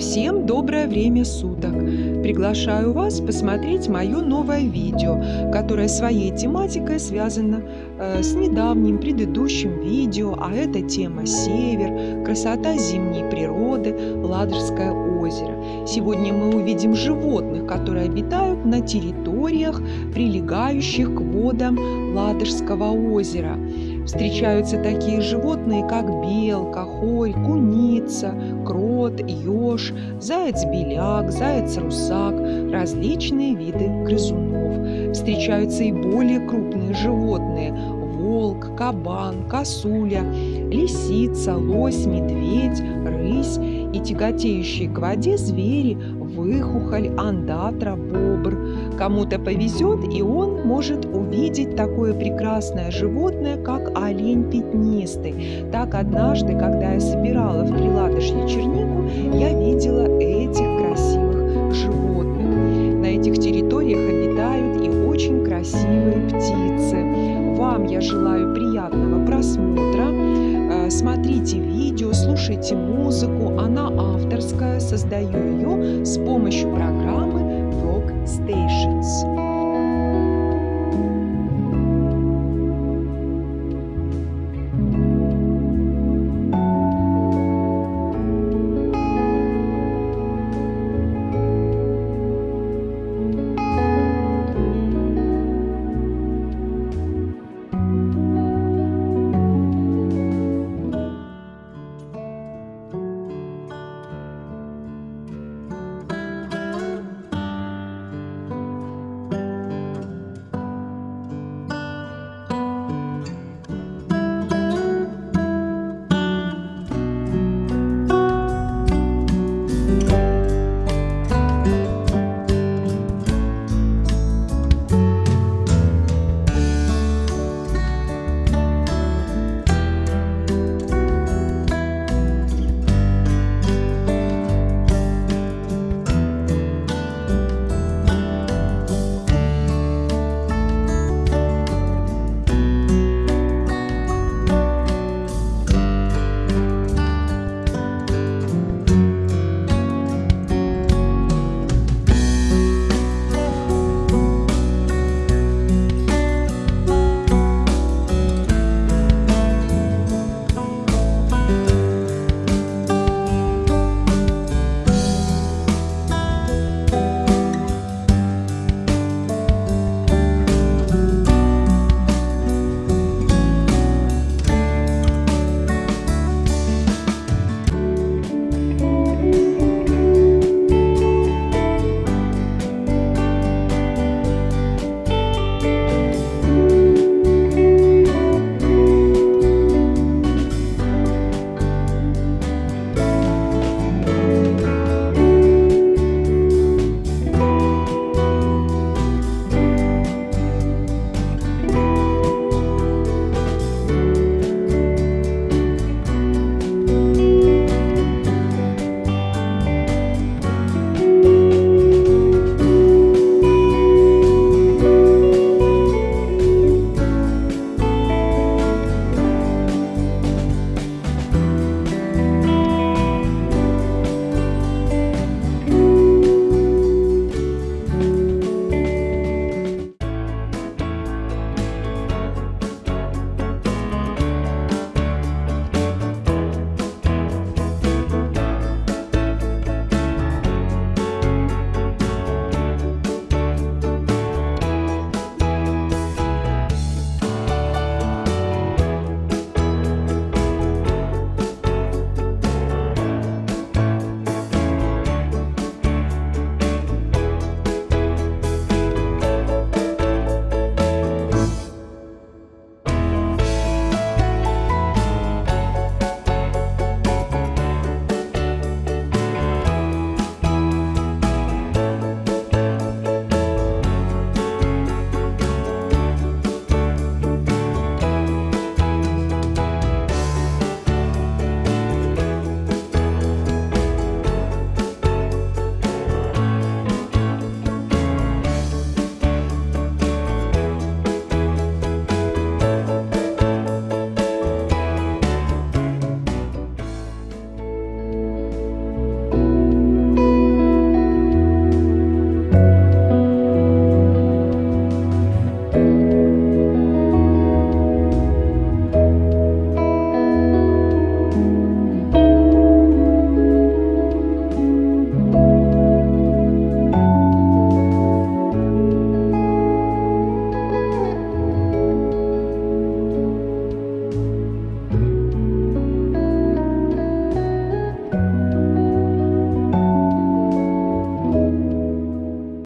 Всем доброе время суток! Приглашаю вас посмотреть мое новое видео, которое своей тематикой связано э, с недавним предыдущим видео, а это тема «Север», красота зимней природы, Ладожское озеро. Сегодня мы увидим животных, которые обитают на территориях, прилегающих к водам Ладожского озера. Встречаются такие животные, как белка, хорь, куница, крот, еж, заяц-беляк, заяц-русак, различные виды грызунов. Встречаются и более крупные животные – волк, кабан, косуля, лисица, лось, медведь, рысь и тяготеющие к воде звери, выхухоль, андатра, бобр. Кому-то повезет, и он может увидеть такое прекрасное животное, как олень пятнистый. Так однажды, когда я собирала в Приладышье чернику, я видела этих красивых животных. На этих территориях обитают и очень красивые птицы. Вам я желаю приятного просмотра. Э, смотрите видео, слушайте музыку. Она авторская. Создаю ее с помощью программы Rock Stations.